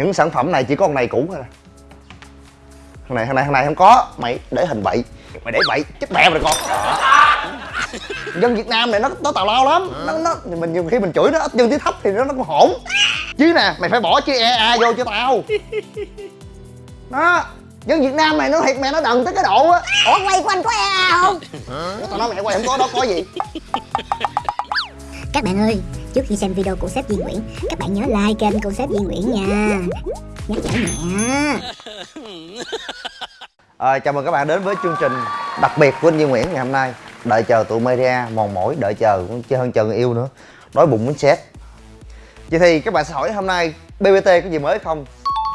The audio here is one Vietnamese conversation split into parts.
những sản phẩm này chỉ có con này cũ thôi. Thằng này thằng này thằng này không có. Mày để hình bậy. Mày để bậy. Chết mẹ mày con. Dân việt nam này nó nó tào lao lắm. Nó nó mình nhiều khi mình chửi nó ít dân tí thấp thì nó nó cũng hổn. Chứ nè mày phải bỏ chữ e a vô cho tao. Đó. Dân việt nam này nó thiệt mẹ nó đần tới cái độ á. Ủa quay của anh có e không? Tao nói mẹ quay không có đó có gì? Các bạn ơi trước khi xem video của sếp Duy Nguyễn các bạn nhớ like kênh của sếp Duy Nguyễn nha. Nhắc nhở mẹ à, chào mừng các bạn đến với chương trình đặc biệt của anh Duy Nguyễn ngày hôm nay. Đợi chờ tụi media mòn mỏi đợi chờ cũng chơi hơn chờ người yêu nữa. Đói bụng muốn xét vậy thì các bạn sẽ hỏi hôm nay BBT có gì mới không?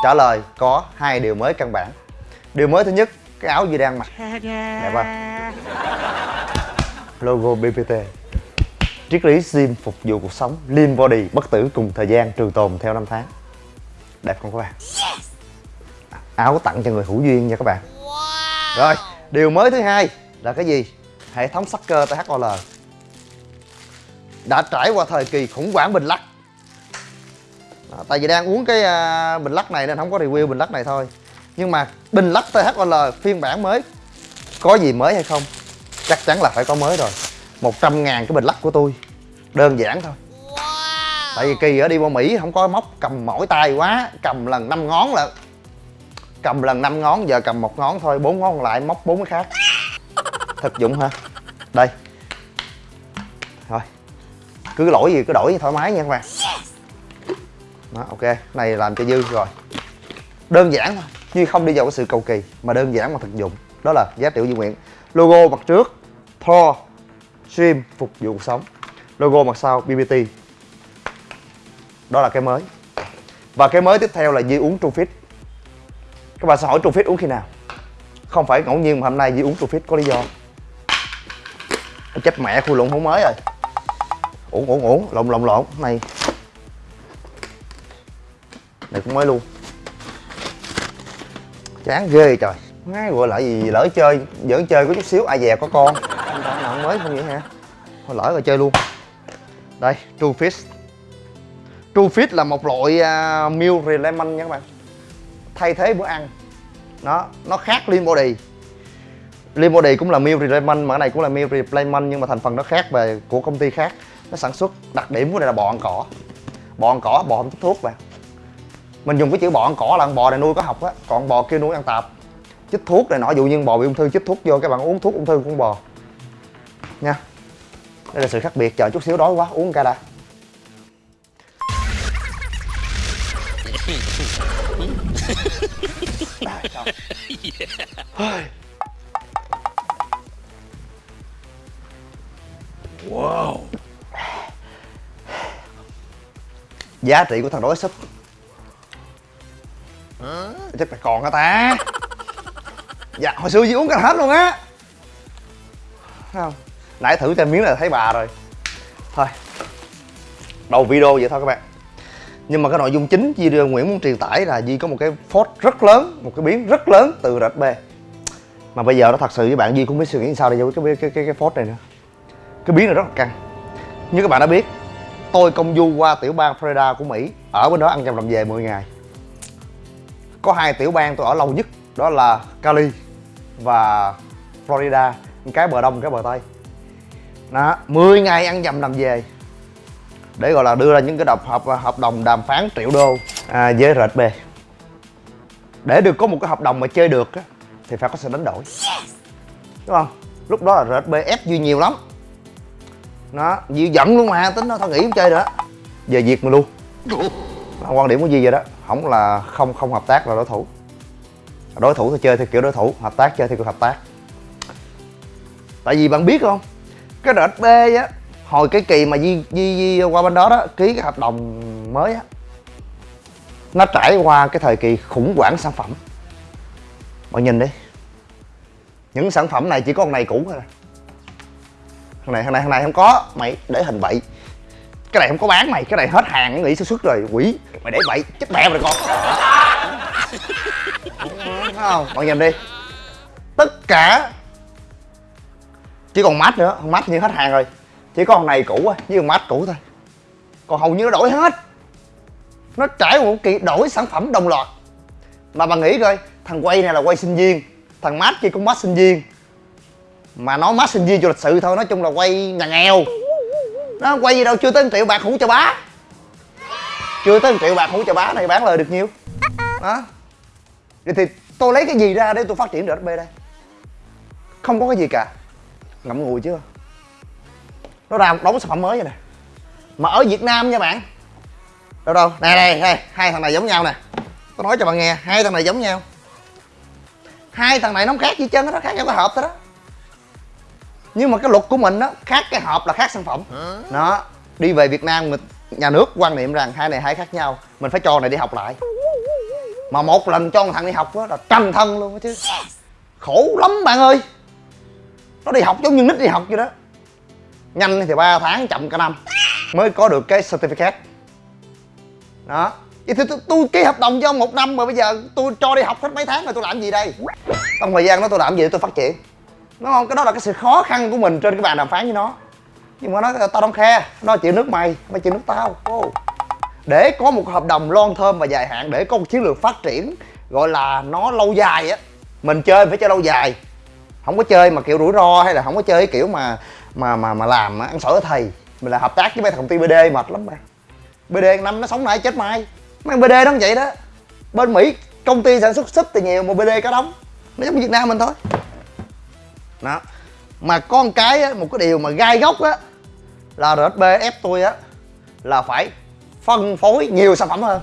Trả lời có hai điều mới căn bản. Điều mới thứ nhất cái áo Duy đang mặc. Đẹp không logo BBT triết lý gym phục vụ cuộc sống lean body bất tử cùng thời gian trường tồn theo năm tháng. Đẹp không các bạn? Áo tặng cho người hữu duyên nha các bạn. Rồi điều mới thứ hai là cái gì? Hệ thống sắc cơ THOL đã trải qua thời kỳ khủng hoảng bình lắc. Đó, tại vì đang uống cái uh, bình lắc này nên không có review bình lắc này thôi. Nhưng mà bình lắc THOL phiên bản mới có gì mới hay không? Chắc chắn là phải có mới rồi. 100 ngàn cái bình lắc của tôi đơn giản thôi. Tại vì kỳ ở đi qua mỹ không có móc cầm mỏi tay quá cầm lần năm ngón là cầm lần năm ngón giờ cầm một ngón thôi bốn ngón còn lại móc bốn cái khác. Thực dụng ha đây. Thôi. Cứ lỗi gì cứ đổi thoải mái nha các bạn. Đó, ok. Này làm cho dư rồi. Đơn giản thôi chứ không đi vào cái sự cầu kỳ mà đơn giản mà thực dụng. Đó là giá trị di nguyện. Logo mặt trước Thor Stream phục vụ cuộc sống logo mặt sau BBT đó là cái mới. Và cái mới tiếp theo là Di uống Trufit. Các bạn sẽ hỏi Trufit uống khi nào? Không phải ngẫu nhiên mà hôm nay Di uống Trufit có lý do. Chết mẹ khui lộn không mới rồi. Uổng uổng uổng lộn lộn lộn này này cũng mới luôn. Chán ghê trời. Ngay gọi lại gì lỡ chơi, giỡn chơi có chút xíu, ai dè có con. Không mới không vậy hả? Thôi lỡ rồi chơi luôn đây true fish true fish là một loại uh, meal replacement nha các bạn. Thay thế bữa ăn. Nó nó khác lean body. Lean body cũng là meal replacement mà cái này cũng là meal replacement nhưng mà thành phần nó khác về của công ty khác. Nó sản xuất đặc điểm của này là bò ăn cỏ. Bò ăn cỏ bò không thuốc bạn mình dùng cái chữ bò ăn cỏ là bò này nuôi có học á còn bò kia nuôi ăn tạp. Chích thuốc này nọ dụ như bò bị ung thư chích thuốc vô các bạn uống thuốc ung thư con bò. Nha đây là sự khác biệt chờ chút xíu đói quá uống ca đã wow. Giá trị của thằng đói súp. Chắc là còn hả ta? Dạ hồi xưa chị uống cả hết luôn á. Không nãy thử cho miếng là thấy bà rồi. Thôi đầu video vậy thôi các bạn. Nhưng mà cái nội dung chính video Nguyễn muốn truyền tải là Di có một cái phốt rất lớn một cái biến rất lớn từ RB mà bây giờ nó thật sự với bạn Di cũng biết suy nghĩ sao để giải quyết cái cái cái, cái phốt này nữa. Cái biến này rất là căng. Như các bạn đã biết tôi công du qua tiểu bang Florida của Mỹ ở bên đó ăn chăm làm về 10 ngày. Có hai tiểu bang tôi ở lâu nhất đó là Cali và Florida. Cái bờ đông cái bờ tây đó 10 ngày ăn dầm làm về. Để gọi là đưa ra những cái độc hợp hợp đồng đàm phán triệu đô à, với RB để được có một cái hợp đồng mà chơi được á, thì phải có sự đánh đổi. Đúng không? Lúc đó là RB ép duy nhiều lắm. Nó Duy giận luôn mà tính nó thôi nghỉ không chơi nữa. Giờ diệt mình luôn. Quan điểm của Duy vậy đó không là không không hợp tác là đối thủ. Đối thủ thì chơi theo kiểu đối thủ hợp tác chơi theo kiểu hợp tác. Tại vì bạn biết không cái RB á. Hồi cái kỳ mà Di, Di, Di qua bên đó đó ký cái hợp đồng mới á nó trải qua cái thời kỳ khủng hoảng sản phẩm. Mọi nhìn đi. Những sản phẩm này chỉ có con này cũ thôi. Thằng này thằng này thằng này không có. Mày để hình bậy cái này không có bán mày cái này hết hàng nghỉ sản xuất rồi. Quỷ mày để bậy chết mẹ rồi con. Không? Mọi nhìn đi. Tất cả chỉ còn mát nữa mát như hết hàng rồi. Chỉ có con này cũ á, với con mát cũ thôi. Còn hầu như nó đổi hết. Nó trải một kỳ đổi sản phẩm đồng loạt. Mà bà nghĩ coi, thằng quay này là quay sinh viên. Thằng mát kia cũng mát sinh viên. Mà nói mát sinh viên cho lịch sự thôi, nói chung là quay nhà nghèo. Nó quay gì đâu, chưa tới 1 triệu bạc hũ cho bá. Chưa tới 1 triệu bạc hũ cho bá này bán lời được nhiêu đó vậy thì tôi lấy cái gì ra để tôi phát triển rsb đây? Không có cái gì cả ngậm ngùi chưa? Nó ra một đống sản phẩm mới vậy nè. Mà ở việt nam nha bạn. Đâu đâu? Nè đây đây. Hai thằng này giống nhau nè. Tôi nói cho bạn nghe hai thằng này giống nhau. Hai thằng này nó không khác gì chân nó khác nhau cái hộp thôi đó. Nhưng mà cái luật của mình đó khác cái hộp là khác sản phẩm. Nó đi về việt nam mình nhà nước quan niệm rằng hai này hai khác nhau mình phải cho này đi học lại. Mà một lần cho thằng đi học đó là trăm thân luôn đó chứ. Khổ lắm bạn ơi nó đi học giống như nít đi học vậy đó. Nhanh thì 3 tháng chậm cả năm mới có được cái certificate. Đó. Vậy thì tôi, tôi ký hợp đồng cho ông một năm mà bây giờ tôi cho đi học hết mấy tháng rồi tôi làm gì đây? Trong thời gian đó tôi làm gì để tôi phát triển? Đúng không? Cái đó là cái sự khó khăn của mình trên cái bàn đàm phán với nó. Nhưng mà nó tao don't khe nó chịu nước mày mày chịu nước tao. Oh. để có một hợp đồng long thơm và dài hạn để có một chiến lược phát triển gọi là nó lâu dài á mình chơi phải chơi lâu dài không có chơi mà kiểu rủi ro hay là không có chơi kiểu mà mà mà mà làm ăn sổi thầy. Mình là hợp tác với mấy thằng công ty bd mệt lắm bạn. Bd năm nó sống nay chết mai. Mấy bd nó vậy đó. Bên mỹ công ty sản xuất súp thì nhiều mà bd cả đóng. Nó giống việt nam mình thôi. Đó. Mà có một cái á, một cái điều mà gai góc á là rsb ép tôi á là phải phân phối nhiều sản phẩm hơn.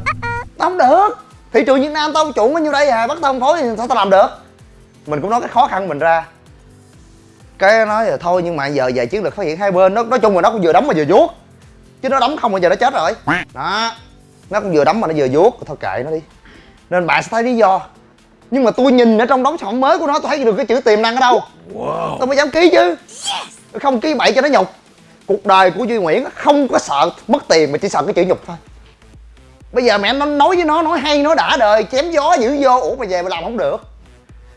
Không được. Thị trường việt nam tao chủ có nhiêu đây à bắt tao phân phối thì sao tao làm được? Mình cũng nói cái khó khăn mình ra. Cái nói là thôi nhưng mà giờ về chiến lược phát triển hai bên nó nói chung là nó cũng vừa đóng mà vừa vuốt. Chứ nó đóng không bao giờ nó chết rồi. Đó nó cũng vừa đóng mà nó vừa vuốt. Thôi kệ nó đi. Nên bạn sẽ thấy lý do. Nhưng mà tôi nhìn ở trong đống sản mới của nó tôi thấy được cái chữ tiềm năng ở đâu. Wow. tôi mới dám ký chứ. Không ký bậy cho nó nhục. Cuộc đời của duy nguyễn không có sợ mất tiền mà chỉ sợ cái chữ nhục thôi. Bây giờ mẹ nó nói với nó nói hay nói đã đời chém gió dữ vô. Ủa mà về mà làm không được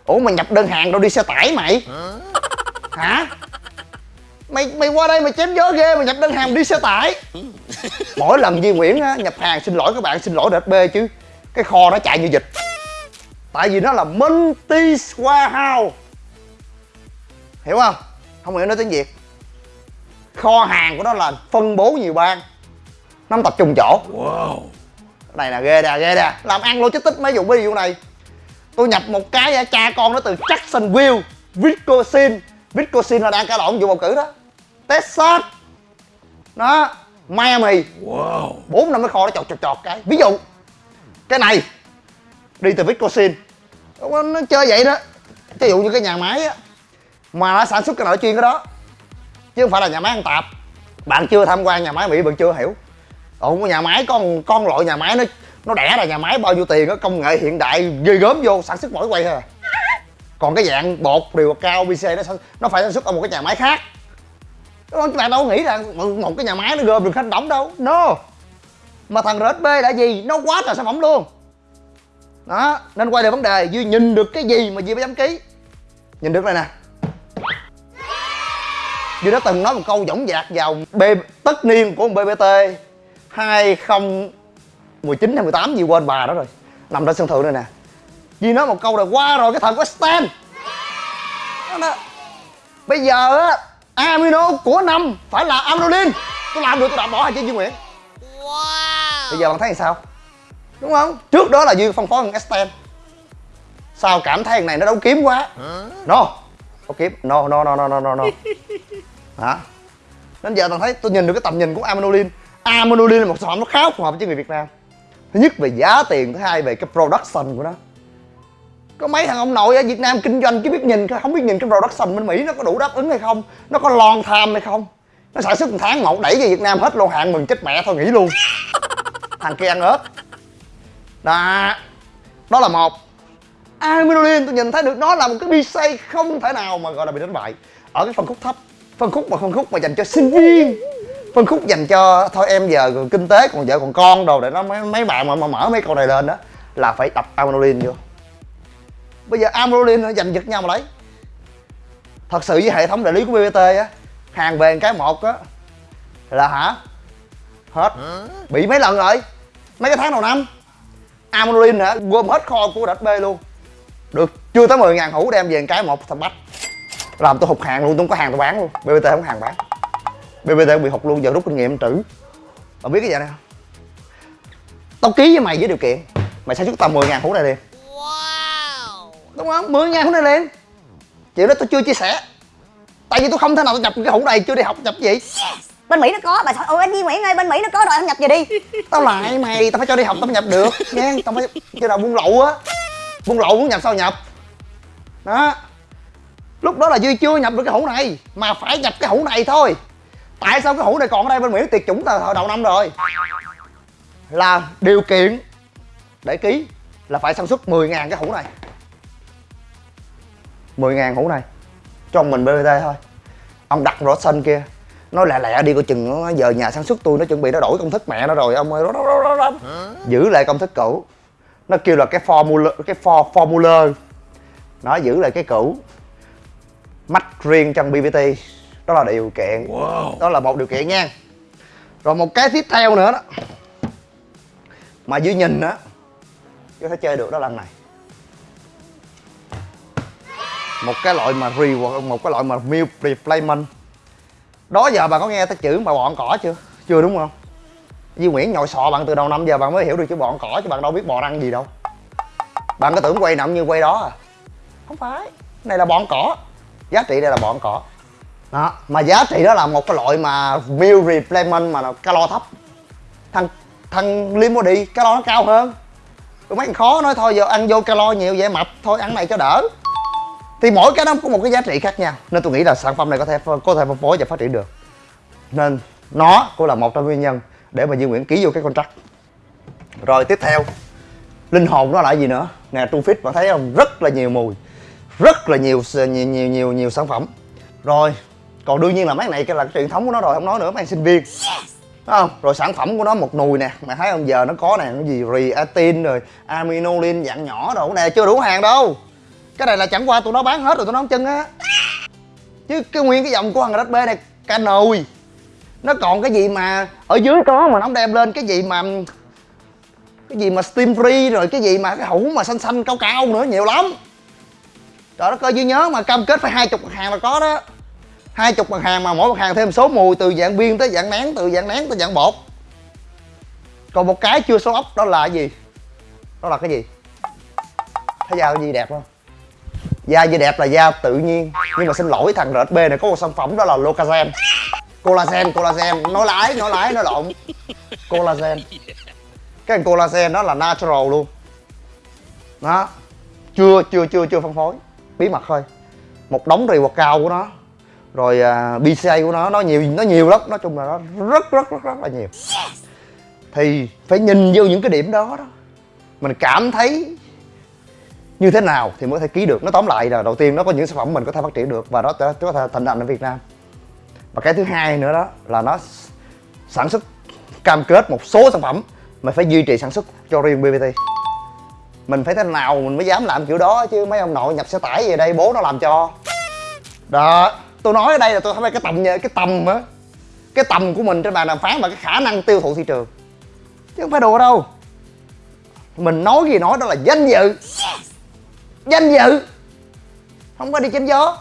ủa mà nhập đơn hàng đâu đi xe tải mày? Hả? Mày mày qua đây mày chém gió ghê mà nhập đơn hàng đi xe tải. Mỗi lần Duy Nguyễn á, nhập hàng xin lỗi các bạn xin lỗi DHB chứ. Cái kho nó chạy như dịch. Tại vì nó là multi warehouse. Hiểu không? Không hiểu nói tiếng việt. Kho hàng của nó là phân bố nhiều bang. Nó tập trung chỗ. Wow. này là ghê nè ghê nè làm ăn logistics mấy vụ ví dụ này tôi nhập một cái cha con nó từ Jacksonville Wisconsin Wisconsin là đang cãi lộn vụ bầu cử đó. Texas. Đó Miami. Wow. 4 năm cái kho nó chọt chọt chọt cái. Ví dụ cái này đi từ Wisconsin nó chơi vậy đó. Ví dụ như cái nhà máy á mà nó sản xuất cái nội chuyên cái đó. Chứ không phải là nhà máy ăn tạp. Bạn chưa tham quan nhà máy mỹ bạn chưa hiểu. Ủa nhà máy con con loại nhà máy nó nó đẻ ra nhà máy bao nhiêu tiền có công nghệ hiện đại, ghê gớm vô, sản xuất mỗi quay thôi à. Còn cái dạng bột điều cao bc nó nó phải sản xuất ở một cái nhà máy khác. Đúng không? Các bạn đâu nghĩ rằng một cái nhà máy nó gom được khách đóng đâu. No. Mà thằng rsb là gì? Nó quá trời sản phẩm luôn. Đó, nên quay lại vấn đề, duy nhìn được cái gì mà duy mới dám ký? Nhìn được này nè. Duy đã từng nói một câu dõng dạc vào b, tất niên của bbt 2019 hay 18 gì quên bà đó rồi. Nằm trên sân thượng này nè. Duy nói một câu là qua rồi cái thời của Stan. Bây giờ á Amino của năm phải là Amnolin Tôi làm được tôi đạp bỏ hai chữ Duy Nguyễn. Wow. Bây giờ bạn thấy làm sao? Đúng không? Trước đó là Duy phân phối thằng Stan. Sao cảm thấy thằng này nó đấu kiếm quá? No. Đấu kiếm. No no no no no no no. Hả? Đến giờ bạn thấy tôi nhìn được cái tầm nhìn của Aminolin Aminolin là một sản phẩm nó khá phù hợp với người Việt Nam Thứ nhất về giá tiền, thứ hai về cái production của nó. Có mấy thằng ông nội ở Việt Nam kinh doanh chứ biết nhìn không biết nhìn cái production bên Mỹ nó có đủ đáp ứng hay không nó có long tham hay không. Nó sản xuất một tháng một đẩy về Việt Nam hết lô hàng mừng chết mẹ thôi nghỉ luôn. Thằng kia ăn ớt. Đó. Đó là một. Amidolin tôi nhìn thấy được nó là một cái PCA không thể nào mà gọi là bị đánh bại. Ở cái phân khúc thấp phân khúc mà phân khúc mà dành cho sinh viên phân khúc dành cho thôi em giờ kinh tế còn vợ còn con đồ để nó mấy, mấy bạn mà, mà mở mấy con này lên đó là phải tập Aminolin vô. Bây giờ Amrolin nó giành giật nhau mà lấy. Thật sự với hệ thống đại lý của bbt á hàng về cái một á là hả? Hết. Bị mấy lần rồi? Mấy cái tháng đầu năm? Amorin hả? Gom hết kho của đạch B luôn. Được chưa tới 10 ngàn hũ đem về cái một thằng bách. Làm tôi hụt hàng luôn tôi không có hàng tôi bán luôn. BBT không có hàng bán BBT cũng bị hụt luôn giờ rút kinh nghiệm trữ. Bạn biết cái gì này không? Tao ký với mày với điều kiện mày sản xuất tầm 10 ngàn hũ này liền. Đúng không? 10 ngàn hũ này liền. Chuyện đó tôi chưa chia sẻ. Tại vì tôi không thể nào tôi nhập cái hũ này chưa đi học nhập gì. Bên mỹ nó có bà sao ôi anh Duy Nguyễn ơi bên mỹ nó có rồi anh nhập về đi. Tao lại mày tao phải cho đi học tao mới nhập được. Nha tao phải cho nào buôn lậu á. Buôn lậu muốn nhập sao nhập? Đó. Lúc đó là duy chưa nhập được cái hũ này mà phải nhập cái hũ này thôi tại sao cái hũ này còn ở đây bên mỹ? Tiệt chủng từ hồi đầu năm rồi. Là điều kiện để ký là phải sản xuất 10.000 cái hũ này. 10.000 hũ này cho mình BBT thôi. Ông đặt rõ xanh kia. Nó lẹ lẹ đi coi chừng nó giờ nhà sản xuất tôi nó chuẩn bị nó đổi công thức mẹ nó rồi ông ơi đó, đó, đó, đó. giữ lại công thức cũ. Nó kêu là cái formula cái for, formula. Nó giữ lại cái cũ. Mắt riêng trong BBT đó là điều kiện. Đó là một điều kiện nha. Rồi một cái tiếp theo nữa đó. Mà dưới nhìn á có thể chơi được đó là này. Một cái loại mà re một cái loại mà meal replacement. Đó giờ bà có nghe tới chữ mà bọn cỏ chưa? Chưa đúng không? Duy Nguyễn nhồi sọ bạn từ đầu năm giờ bạn mới hiểu được chữ bọn cỏ chứ bạn đâu biết bò ăn gì đâu. Bạn có tưởng quay nằm như quay đó à. Không phải. Này là bọn cỏ. Giá trị đây là bọn cỏ đó. Mà giá trị đó là một cái loại mà meal replacement mà calo thấp. Thằng thằng lean body calo nó cao hơn. Tụi mấy thằng khó nói thôi giờ ăn vô calo nhiều vậy mập thôi ăn này cho đỡ. Thì mỗi cái nó có một cái giá trị khác nhau nên tôi nghĩ là sản phẩm này có thể có thể phân phối và phát triển được. Nên nó cũng là một trong nguyên nhân để mà Duy Nguyễn ký vô cái contract. Rồi tiếp theo linh hồn nó là gì nữa? Nè Trung Fit bạn thấy không? Rất là nhiều mùi rất là nhiều nhiều nhiều nhiều, nhiều sản phẩm. Rồi còn đương nhiên là mấy này cái là cái truyền thống của nó rồi không nói nữa mấy sinh viên. Đúng không? Rồi sản phẩm của nó một nùi nè mày thấy không? Giờ nó có nè cái gì reatin rồi aminolin dạng nhỏ đồ nè chưa đủ hàng đâu. Cái này là chẳng qua tụi nó bán hết rồi tụi nó không chân á. Chứ cái nguyên cái dòng của thằng HB này ca nồi nó còn cái gì mà ở dưới có mà nó không đem lên cái gì mà cái gì mà steam free rồi cái gì mà cái hũ mà xanh xanh cao cao nữa nhiều lắm. Trời đất ơi dư nhớ mà cam kết phải hai chục hàng là có đó hai chục mặt hàng mà, mỗi mặt hàng thêm số mùi, từ dạng viên tới dạng nén, từ dạng nén tới dạng bột. Còn một cái chưa số ốc, đó là cái gì? Đó là cái gì? Thấy da gì đẹp không? Da gì đẹp là da tự nhiên, nhưng mà xin lỗi thằng RSB này, có một sản phẩm đó là Locazen. Collagen collagen. Nói lái nói lái, nói lộn. Collagen. Cái collagen đó là natural luôn. Đó. Chưa chưa chưa chưa phân phối. Bí mật thôi. Một đống reward cao của nó rồi uh, BCA của nó nó nhiều nó nhiều lắm. Nói chung là nó rất rất rất rất là nhiều. Thì phải nhìn vô những cái điểm đó đó. Mình cảm thấy như thế nào thì mới có thể ký được. Nó tóm lại là đầu tiên nó có những sản phẩm mình có thể phát triển được và nó có thể thành hành ở Việt Nam. Và cái thứ hai nữa đó là nó sản xuất cam kết một số sản phẩm mà phải duy trì sản xuất cho riêng BBT mình phải thế nào mình mới dám làm kiểu đó chứ mấy ông nội nhập xe tải về đây bố nó làm cho. Đó tôi nói ở đây là tôi thấy cái tầm cái tầm á. Cái tầm của mình trên bàn đàm phán và cái khả năng tiêu thụ thị trường. Chứ không phải đùa đâu. Mình nói gì nói đó là danh dự. Danh dự. Không có đi chém gió.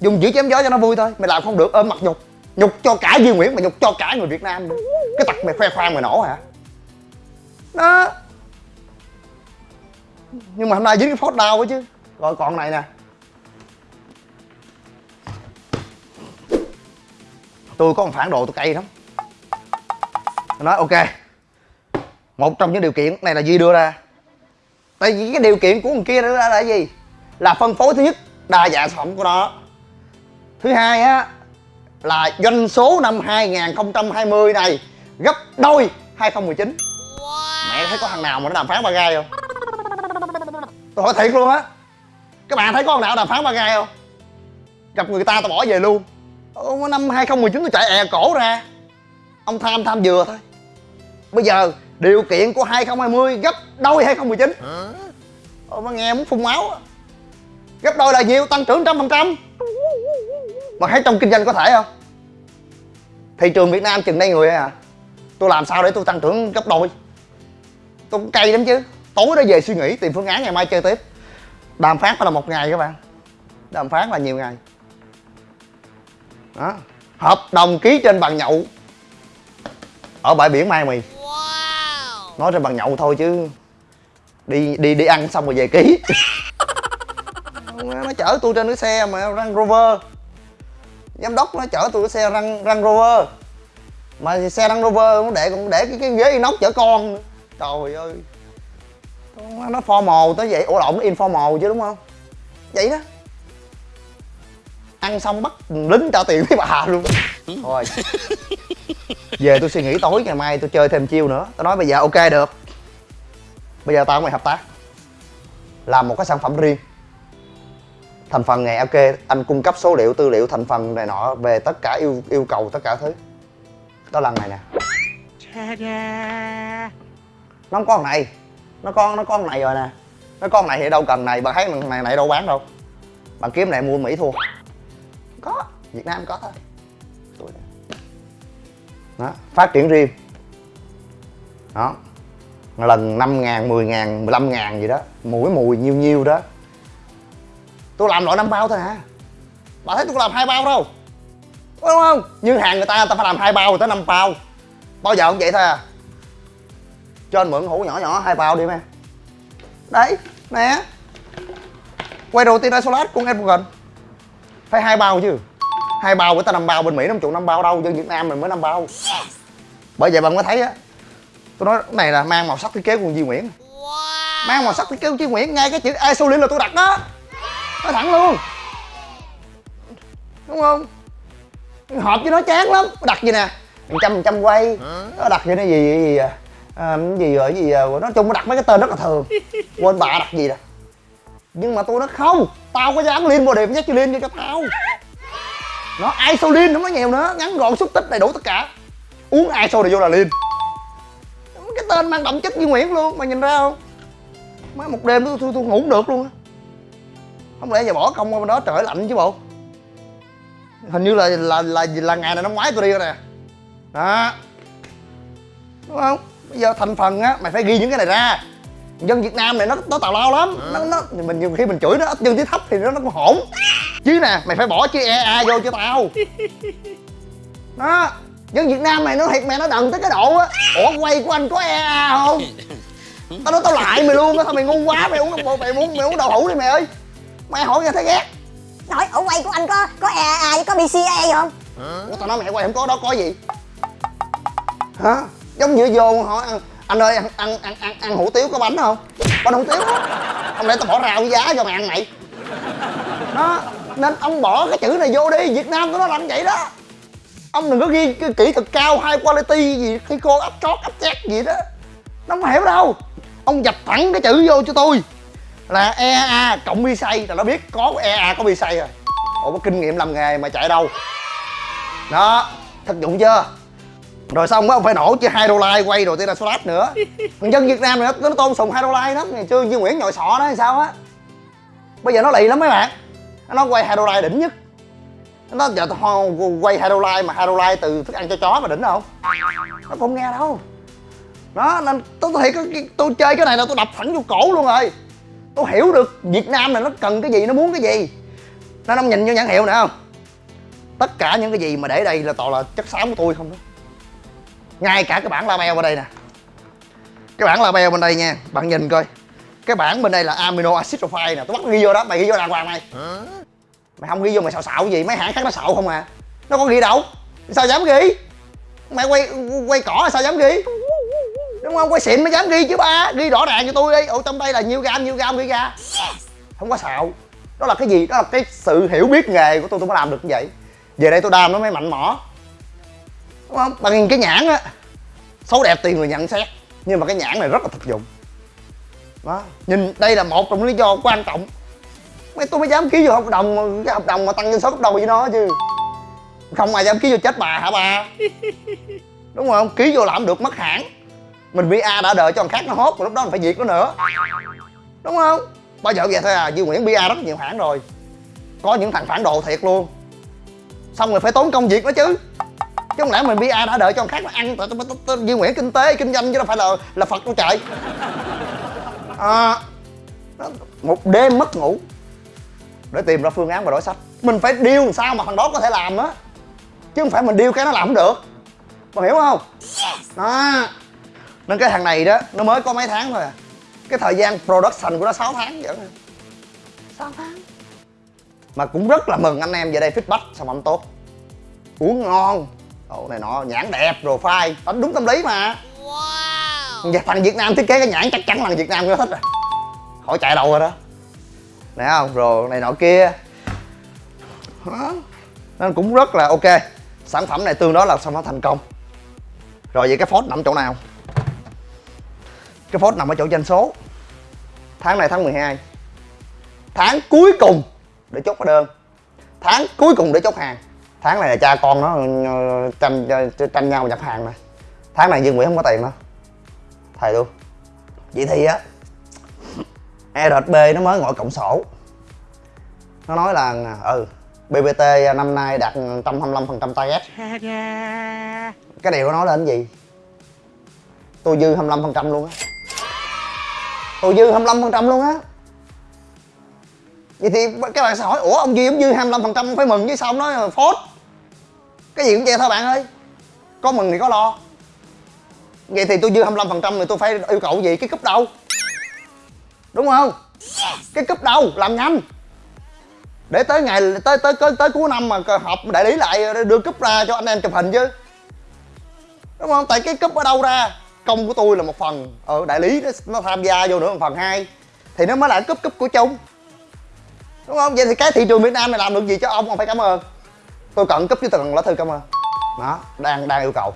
Dùng chữ chém gió cho nó vui thôi mày làm không được ôm mặt nhục. Nhục cho cả duy nguyễn mà nhục cho cả người việt nam nữa. Cái tật mày khoe khoang mày nổ hả? Đó. Nhưng mà hôm nay dính cái phốt đau quá chứ. Rồi còn này nè tôi có một phản đồ tôi cay lắm. Tôi nói ok một trong những điều kiện này là duy đưa ra. Tại vì cái điều kiện của người kia đưa ra là gì? Là phân phối thứ nhất đa dạng sản phẩm của nó. Thứ hai á là doanh số năm 2020 này gấp đôi 2019 wow. mẹ thấy có thằng nào mà nó đàm phán ba gai không? Tôi hỏi thiệt luôn á. Các bạn thấy có thằng nào đàm phán ba gai không? Gặp người ta tao bỏ về luôn năm 2019 tôi chạy è cổ ra. Ông tham tham vừa thôi. Bây giờ điều kiện của 2020 gấp đôi 2019 Ôi mà nghe muốn phun máu Gấp đôi là nhiều tăng trưởng trăm phần trăm. Mà thấy trong kinh doanh có thể không? Thị trường Việt Nam chừng đây người à Tôi làm sao để tôi tăng trưởng gấp đôi? Tôi cũng cay lắm chứ. Tối đó về suy nghĩ tìm phương án ngày mai chơi tiếp. Đàm phán phải là một ngày các bạn. Đàm phán là nhiều ngày đó hợp đồng ký trên bàn nhậu. Ở bãi biển mai mì. Nói trên bàn nhậu thôi chứ. Đi đi đi ăn xong rồi về ký. Nó chở tôi trên cái xe mà Range Rover. Giám đốc nó chở tôi cái xe Range, Range Rover. Mà xe Range Rover nó để còn để cái, cái ghế inox chở con nữa. trời ơi. Nó formal tới vậy. Ủa lộn nó informal chứ đúng không? Vậy đó ăn xong bắt lính trả tiền với bà luôn. Thôi. Về tôi suy nghĩ tối ngày mai tôi chơi thêm chiêu nữa. Tôi nói bây giờ ok được. Bây giờ tao với mày hợp tác. Làm một cái sản phẩm riêng. Thành phần này ok anh cung cấp số liệu tư liệu thành phần này nọ về tất cả yêu yêu cầu tất cả thứ. Đó lần này nè. Nó không có con này. Nó con nó có con này rồi nè. Nó con này thì đâu cần này. Bạn thấy này này đâu bán đâu. Bạn kiếm này mua mỹ thua có. Việt nam có thôi. Tuổi này đó phát triển riêng. Đó. Lần 5 ngàn, 10 ngàn, 15 ngàn gì đó. Mỗi mùi nhiêu nhiêu đó. Tôi làm loại năm bao thôi hả? Bà thấy tôi làm hai bao đâu? Đúng không? Nhưng hàng người ta, người ta phải làm hai bao rồi tới năm bao. Bao giờ cũng vậy thôi à. Cho anh mượn hũ nhỏ nhỏ hai bao đi em Đấy, nè Quay đầu tiên Isolat của Advogan phải hai bao chứ. Hai bao với ta năm bao bên Mỹ không chịu năm bao đâu? Dân Việt Nam mình mới năm bao. Bởi vậy bạn mới thấy á tôi nói cái này là mang màu sắc thiết kế của Duy Nguyễn. Mang màu sắc thiết kế của Duy Nguyễn ngay cái chữ isolin là tôi đặt đó nói thẳng luôn. Đúng không? Hợp với nó chán lắm. Đặt gì nè? Một trăm trăm quay. Nó đặt gì nó gì gì, gì à, à, gì rồi gì à, nói chung nó đặt mấy cái tên rất là thường. Quên bà đặt gì nè nhưng mà tôi nói không tao có dám liên body nhắc liên cho cho tao. Nó isolin không nói nhiều nữa ngắn gọn xúc tích đầy đủ tất cả. Uống iso này vô là liên cái tên mang đậm chất như Nguyễn luôn mày nhìn ra không? Mấy một đêm tôi, tôi, tôi ngủ được luôn á. Không lẽ giờ bỏ công qua bên đó trời lạnh chứ bộ? Hình như là là là là ngày này năm ngoái tôi đi rồi nè. Đó. Đúng không? Bây giờ thành phần á mày phải ghi những cái này ra dân Việt Nam này nó nó tào lao lắm. Nó, nó mình nhiều khi mình chửi nó ít dân tiếng thấp thì nó nó cũng hổn. Chứ nè mày phải bỏ chữ EA vô cho tao. Đó dân Việt Nam mày nó thiệt mẹ nó đần tới cái độ á. Ủa quay của anh có EA không? Tao nói tao lại mày luôn á sao mày ngu quá mày uống mày muốn mày uống đậu hũ đi mày ơi. Mày hỏi nghe thấy ghét. Nói ở quay của anh có có EAA với có BCA không? ủa tao nói mày quay không có đó có gì? Hả? Giống như vô hỏi ăn anh ơi ăn ăn ăn ăn, ăn hủ tiếu có bánh không? Bánh hủ tiếu á. Không lẽ tao bỏ rau giá cho mày ăn mày. Đó nên ông bỏ cái chữ này vô đi. Việt nam của nó làm vậy đó. Ông đừng có ghi cái kỹ thuật cao high quality gì khi cô ấp chót ấp chét gì đó. Nó không hiểu đâu. Ông dập thẳng cái chữ vô cho tôi. Là EA cộng bi Say, là nó biết có EA có bi Say rồi. Ủa có kinh nghiệm làm nghề mà chạy đâu. Đó thực dụng chưa? Rồi xong ông phải nổ chứ hai đô la quay rồi tiên là flash nữa. Thằng dân việt nam này nó, nó tôn sùng hai đô la lắm. Ngày xưa Duy nguyễn nhồi sọ đó hay sao á. Bây giờ nó lì lắm mấy bạn. Nó quay hai đô la đỉnh nhất. Nó giờ quay hai đô la mà hai đô la từ thức ăn cho chó mà đỉnh không nó không nghe đâu. Đó nên tôi thiệt tôi, tôi chơi cái này là tôi đập thẳng vô cổ luôn rồi. Tôi hiểu được việt nam này nó cần cái gì nó muốn cái gì. Nên ông nhìn vô nhãn hiệu nè không? Tất cả những cái gì mà để đây là toàn là chất xám của tôi không đó ngay cả cái bản label bên đây nè. Cái bản label bên đây nha bạn nhìn coi. Cái bản bên đây là amino acid profile nè. Tôi bắt ghi vô đó mày ghi vô đàng hoàng mày. Mày không ghi vô mày xạo xạo gì mấy hãng khác nó xạo không à. Nó có ghi đâu. Sao dám ghi? Mày quay quay cỏ sao dám ghi? Đúng không? Quay xịn mới dám ghi chứ ba. Ghi rõ ràng cho tôi đi. Ồ trong đây là nhiêu gam nhiêu gam ghi ra. Không có xạo. Đó là cái gì? Đó là cái sự hiểu biết nghề của tôi tôi mới làm được như vậy. Về đây tôi đam nó mới mạnh mỏ đúng không? Bằng cái nhãn á. Xấu đẹp tiền người nhận xét nhưng mà cái nhãn này rất là thực dụng. Đó nhìn đây là một trong lý do quan trọng. Mấy tôi mới dám ký vô hợp đồng cái hợp đồng mà tăng doanh số gấp đôi với nó chứ. Không ai dám ký vô chết bà hả bà? Đúng không? Ký vô làm được mất hãng mình BA đã đợi cho thằng khác nó hốt rồi lúc đó mình phải diệt nó nữa. Đúng không? Bao giờ vậy thôi à Duy Nguyễn BA rất nhiều hãng rồi. Có những thằng phản đồ thiệt luôn. Xong rồi phải tốn công việc nó chứ chứ không lẽ mình bia đã đợi cho người khác nó ăn? Tại tôi- tôi- tôi- Duy Nguyễn kinh tế kinh doanh chứ đâu phải là là Phật đâu trời. À, một đêm mất ngủ. Để tìm ra phương án và đối sách. Mình phải điêu làm sao mà thằng đó có thể làm á? Chứ không phải mình điêu cái nó làm không được. Bạn hiểu không? Đó nên cái thằng này đó nó mới có mấy tháng thôi à. Cái thời gian production của nó 6 tháng vậy 6 tháng? Mà cũng rất là mừng anh em về đây feedback sản phẩm tốt. Uống ngon Ồ, này nọ nhãn đẹp rồi phai đánh đúng tâm lý mà. Wow. thằng Việt Nam thiết kế cái nhãn chắc chắn là Việt Nam nó thích rồi. Khỏi chạy đâu rồi đó. Nè không? Rồi này nọ kia. Đó. nên cũng rất là ok. Sản phẩm này tương đối là sản phẩm thành công. Rồi vậy cái phốt nằm chỗ nào? Cái phốt nằm ở chỗ doanh số. Tháng này tháng 12 tháng cuối cùng để chốt hóa đơn. Tháng cuối cùng để chốt hàng tháng này là cha con nó ờ, tranh ờ, tranh nhau nhập hàng nè. Tháng này Dương Nguyễn không có tiền đó thầy luôn. Vậy thì á ERB nó mới ngồi cộng sổ. Nó nói là ừ BBT năm nay đạt 125% target. Cái điều nó nói lên cái gì? Tôi dư 25% luôn á. Tôi dư 25% luôn á. Vậy thì các bạn sẽ hỏi ủa ông duy ông dư 25% ông phải mừng chứ sao ông nói phốt cái gì cũng vậy thôi bạn ơi. Có mừng thì có lo. Vậy thì tôi dư 25% thì tôi phải yêu cầu gì? Cái cúp đâu đúng không? Cái cúp đâu làm nhanh. Để tới ngày tới tới tới, tới cuối năm mà họp đại lý lại đưa cúp ra cho anh em chụp hình chứ. Đúng không? Tại cái cúp ở đâu ra? Công của tôi là một phần. Ở đại lý nó, nó tham gia vô nữa một phần hai. Thì nó mới là cúp cúp của chung đúng không? Vậy thì cái thị trường việt nam này làm được gì cho ông? Ông phải cảm ơn tôi cần cấp chứ tôi cần lá thư cảm ơn. Đó đang đang yêu cầu.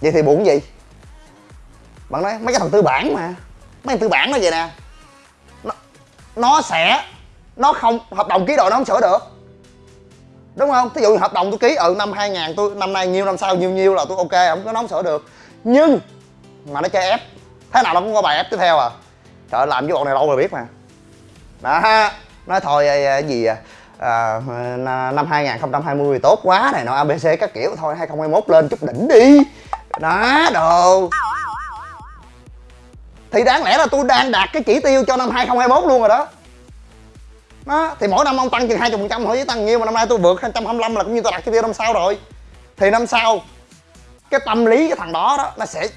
Vậy thì buồn gì? Bạn nói mấy cái thằng tư bản mà. Mấy thằng tư bản nó vậy nè. Nó, nó sẽ nó không hợp đồng ký rồi nó không sửa được. Đúng không? Thí dụ hợp đồng tôi ký ừ năm 2000 tôi năm nay nhiêu năm sau nhiêu nhiêu là tôi ok không có nó không sửa được. Nhưng mà nó chơi ép. Thế nào nó cũng có bài ép tiếp theo à. Trời làm với bọn này lâu rồi biết mà. Đó nói thôi ờ, ờ, gì à, à, năm 2020 tốt quá này nọ abc các kiểu thôi 2021 lên chút đỉnh đi. Đó đồ. Thì đáng lẽ là tôi đang đạt cái chỉ tiêu cho năm 2021 luôn rồi đó. Đó thì mỗi năm ông tăng chừng 20 phần trăm thôi chứ tăng nhiêu mà năm nay tôi vượt 225 là cũng như tôi đạt chỉ tiêu năm sau rồi. Thì năm sau cái tâm lý cái thằng đó đó nó sẽ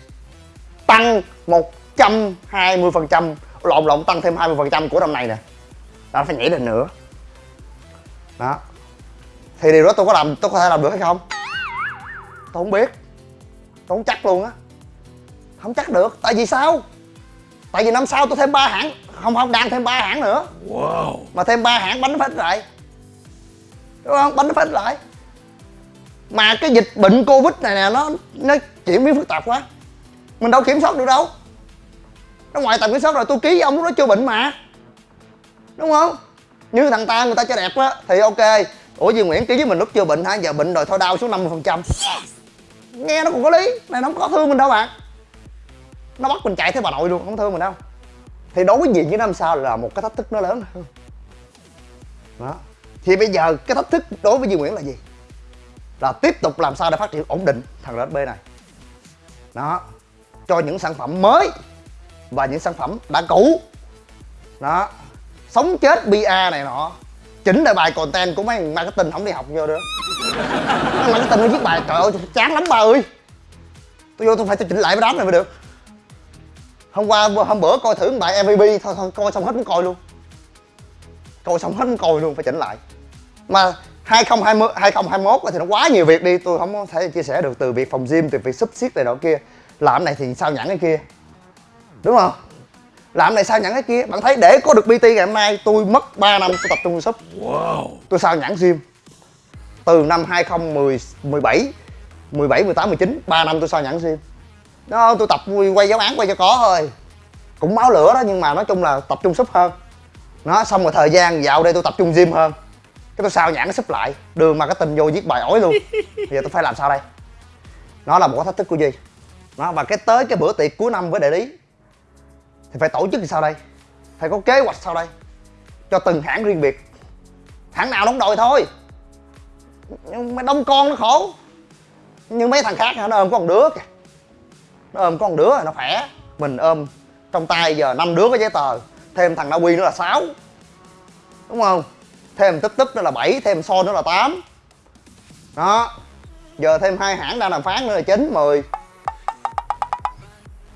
tăng 120 phần trăm lộn lộn tăng thêm 20 phần trăm của năm này nè. Nó phải nhảy lên nữa đó. Thì điều đó tôi có làm tôi có thể làm được hay không? Tôi không biết. Tôi không chắc luôn á. Không chắc được. Tại vì sao? Tại vì năm sau tôi thêm ba hãng. Không không đang thêm ba hãng nữa. Wow. mà thêm ba hãng bánh nó phải lại. Đúng không? Bánh nó phải lại. Mà cái dịch bệnh covid này nè nó nó chuyển biến phức tạp quá. Mình đâu kiểm soát được đâu. Nó ngoài tầm kiểm soát rồi tôi ký với ông lúc đó chưa bệnh mà. Đúng không như thằng ta người ta cho đẹp á, thì ok. Ủa, Duy Nguyễn ký với mình lúc chưa bệnh hả? Giờ bệnh rồi thôi, đau xuống 50% phần trăm. Nghe nó cũng có lý, này nó không có thương mình đâu bạn. Nó bắt mình chạy theo bà nội luôn không thương mình đâu. Thì đối với gì với năm sau là một cái thách thức nó lớn hơn. Đó. Thì bây giờ cái thách thức đối với Duy Nguyễn là gì? Là tiếp tục làm sao để phát triển ổn định thằng RSB này. Đó. Cho những sản phẩm mới và những sản phẩm đã cũ. Đó sống chết ba này nọ. Chỉnh lại bài content của mấy thằng marketing không đi học vô nữa mấy marketing nó viết bài trời ơi chán lắm ba ơi. Tôi vô tôi phải tôi chỉnh lại cái đám này mới được. Hôm qua hôm bữa coi thử bài MVP thôi, thôi coi xong hết muốn coi luôn. Coi xong hết muốn coi luôn phải chỉnh lại. Mà 2020 2021 thì nó quá nhiều việc đi tôi không có thể chia sẻ được từ việc phòng gym từ việc sub xiết này nọ kia. Làm này thì sao nhãn cái kia? Đúng không? Làm này sao nhãn cái kia? Bạn thấy để có được bt ngày hôm nay tôi mất 3 năm tôi tập trung sub. Wow. tôi sao nhãn gym? Từ năm 2017 17 18 19 3 năm tôi sao nhãn gym. Đó tôi tập quay giáo án quay cho có thôi. Cũng máu lửa đó nhưng mà nói chung là tập trung sub hơn. Nó xong rồi thời gian dạo đây tôi tập trung gym hơn. Cái tôi sao nhãn nó sub lại đường mà cái tình vô viết bài ối luôn. Bây giờ tôi phải làm sao đây? Nó là một cái thách thức của duy. Nó và cái tới cái bữa tiệc cuối năm với đại lý thì phải tổ chức như sao đây? Phải có kế hoạch sao đây? Cho từng hãng riêng biệt. Hãng nào đóng đòi thôi. Nhưng mà đông con nó khổ. Nhưng mấy thằng khác nó ôm có một đứa kìa. Nó ôm có một đứa nó khỏe. Mình ôm trong tay giờ năm đứa có giấy tờ. Thêm thằng Na Uy nữa là 6 đúng không? Thêm tích tích nữa là 7 thêm so nữa là 8 đó. Giờ thêm hai hãng đang đàm phán nữa là 9 10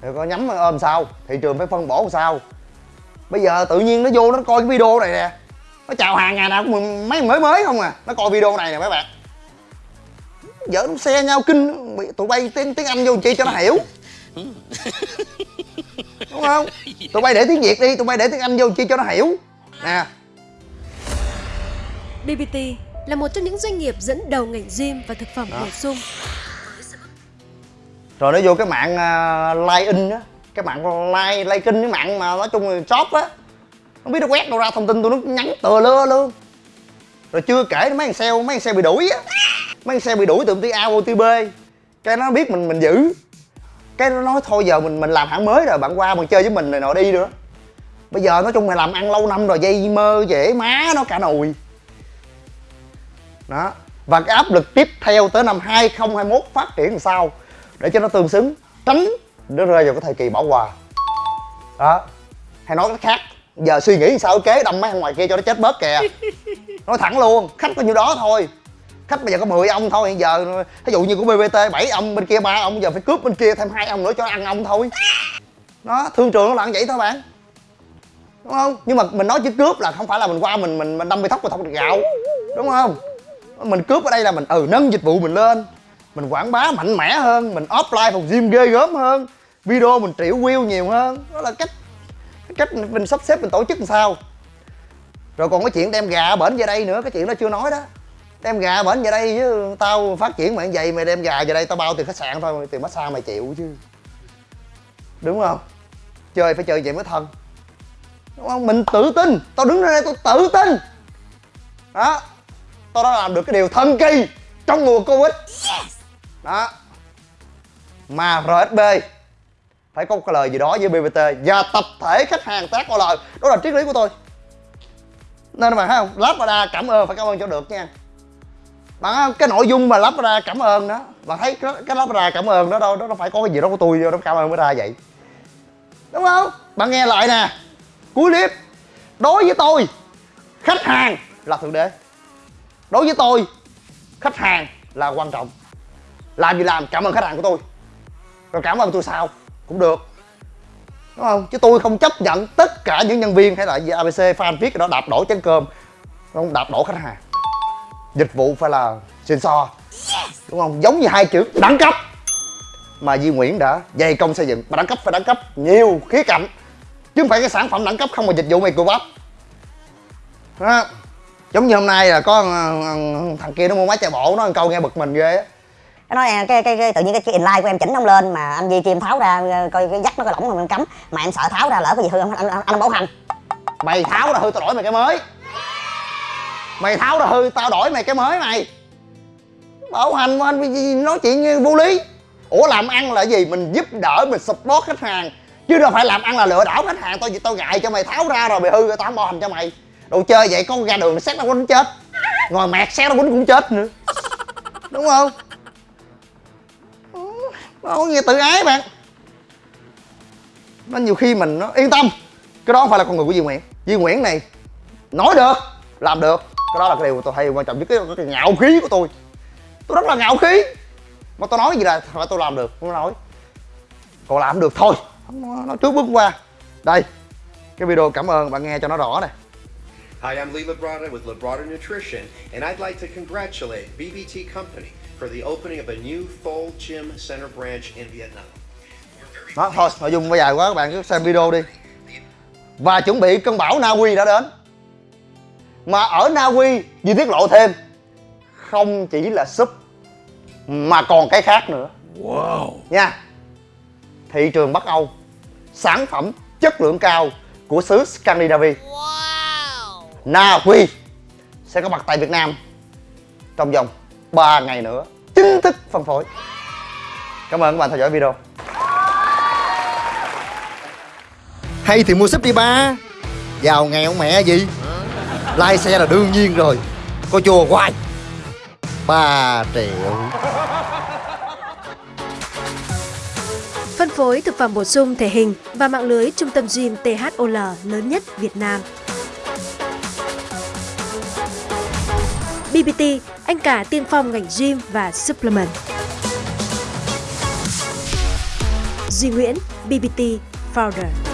rồi có nhắm ôm sao thị trường phải phân bổ sao? Bây giờ tự nhiên nó vô nó coi cái video này nè. Nó chào hàng ngày nào cũng mấy mới mới không à. Nó coi video này nè mấy bạn. Vợ nó xe nhau kinh tụi bay tiếng tiếng anh vô chi cho nó hiểu. Đúng không? Tụi bay để tiếng việt đi tụi bay để tiếng anh vô chi cho nó hiểu. Nè. BBT là một trong những doanh nghiệp dẫn đầu ngành gym và thực phẩm bổ sung rồi nó vô cái mạng à, uh, line in á. Cái mạng like like kinh cái mạng mà nói chung là shop á. Không biết nó quét đâu ra thông tin tôi nó nhắn tờ lơ luôn rồi chưa kể mấy thằng sale mấy thằng sale bị đuổi á. Mấy thằng sale bị đuổi từ công ty A vô ty B. Cái nó biết mình mình giữ. Cái nó nói thôi giờ mình mình làm hãng mới rồi bạn qua bạn chơi với mình này nọ đi nữa. Bây giờ nói chung mày làm ăn lâu năm rồi dây mơ dễ má nó cả nồi. Đó. Và cái áp lực tiếp theo tới năm 2021 phát triển làm sao? Để cho nó tương xứng tránh nó rơi vào cái thời kỳ bỏ qua đó. Hay nói cách khác giờ suy nghĩ sao kế đâm mấy thằng ngoài kia cho nó chết bớt kìa. Nói thẳng luôn khách bao nhiêu đó thôi. Khách bây giờ có 10 ông thôi hiện giờ ví dụ như của bbt 7 ông bên kia ba ông giờ phải cướp bên kia thêm hai ông nữa cho ăn ông thôi. Đó thương trường nó là vậy thôi bạn. Đúng không? Nhưng mà mình nói chứ cướp là không phải là mình qua mình mình mình đâm bị thóc và thóc được gạo. Đúng không? Mình cướp ở đây là mình ừ nâng dịch vụ mình lên mình quảng bá mạnh mẽ hơn, mình offline phòng gym ghê gớm hơn, video mình triệu view nhiều hơn. Đó là cách cách mình sắp xếp, mình tổ chức làm sao. Rồi còn cái chuyện đem gà bển về đây nữa, cái chuyện đó chưa nói đó. Đem gà bển về đây chứ, tao phát triển mày vậy, mày đem gà về đây tao bao tiền khách sạn thôi tiền massage mày chịu chứ. Đúng không? Chơi phải chơi vậy mới thân. Đúng không? Mình tự tin. Tao đứng ra đây tao tự tin. Đó. Tao đã làm được cái điều thần kỳ trong mùa covid đó. Mà rsb phải có một cái lời gì đó với bbt và tập thể khách hàng tác có lời. Đó là triết lý của tôi. Nên mà thấy không? Lazada cảm ơn phải cảm ơn cho được nha. Bạn cái nội dung mà lazada cảm ơn đó bạn thấy cái, cái lazada cảm ơn đó đâu đó nó phải có cái gì đó của tôi vô nó cảm ơn mới ra vậy. Đúng không? Bạn nghe lại nè. Cuối clip. Đối với tôi khách hàng là thượng đế. Đối với tôi khách hàng là quan trọng làm gì làm cảm ơn khách hàng của tôi. Rồi cảm ơn tôi sao? Cũng được. Đúng không? Chứ tôi không chấp nhận tất cả những nhân viên hay là gì abc fan viết cái đó đạp đổ chén cơm. Không? Đạp đổ khách hàng. Dịch vụ phải là xịn so. Đúng không? Giống như hai chữ đẳng cấp. Mà Di Nguyễn đã dày công xây dựng. Mà đẳng cấp phải đẳng cấp. Nhiều khía cạnh. Chứ không phải cái sản phẩm đẳng cấp không mà dịch vụ mày cù bắp đó. giống như hôm nay là có ờ, ờ, thằng kia nó mua máy chạy bộ, nó ăn câu nghe bực mình ghê á cái nói à, cái, cái, cái tự nhiên cái, cái inline của em chỉnh không lên mà anh Di Kim tháo ra ờ, coi cái dắt nó có lỏng mà em cấm mà em sợ tháo ra lỡ cái gì hư không anh, anh, anh bảo hành mày tháo ra hư tao đổi mày cái mới. Mày tháo ra hư tao đổi mày cái mới mày. Bảo hành anh nói chuyện vô lý. Ủa làm ăn là gì? Mình giúp đỡ mình support khách hàng. Chứ đâu phải làm ăn là lừa đảo khách hàng. Tôi tôi gài cho mày tháo ra rồi mày hư rồi tao không bảo hành cho mày. Đồ chơi vậy con ra đường xét nó quýnh chết. Ngồi mẹt xét nó quýnh cũng chết nữa. Đúng không? Nó nghe tự ái bạn. Nó nhiều khi mình nó yên tâm. Cái đó không phải là con người của Duy Nguyễn. Duy Nguyễn này nói được làm được. Cái đó là cái điều tôi hay quan trọng nhất cái, cái ngạo khí của tôi. Tôi rất là ngạo khí. Mà tôi nói gì là phải tôi làm được không nói. Còn làm được thôi. Nó trước bước qua. Đây cái video cảm ơn bạn nghe cho nó rõ này Hi, I'm Lee Labrada with Labrada Nutrition, and I'd like to congratulate BBT Company for the opening of a new Thol Gym Center branch in Vietnam. đó thôi nội dung bây giờ quá các bạn cứ xem video đi. Và chuẩn bị cơn bão Na Uy đã đến. Mà ở Na Uy Duy tiết lộ thêm không chỉ là súp mà còn cái khác nữa. Wow. Nha. Thị trường Bắc Âu sản phẩm chất lượng cao của xứ Scandinavia. Wow. Na Uy sẽ có mặt tại Việt Nam trong vòng 3 ngày nữa chính thức phân phối. Cảm ơn các bạn theo dõi video. Hay thì mua súp đi ba. Giàu ông mẹ gì? Like xe là đương nhiên rồi. Coi chùa hoài. 3 triệu. Phân phối thực phẩm bổ sung thể hình và mạng lưới trung tâm gym THOL lớn nhất Việt Nam. BBT, anh cả tiên phong ngành gym và supplement. Duy Nguyễn, BBT Founder.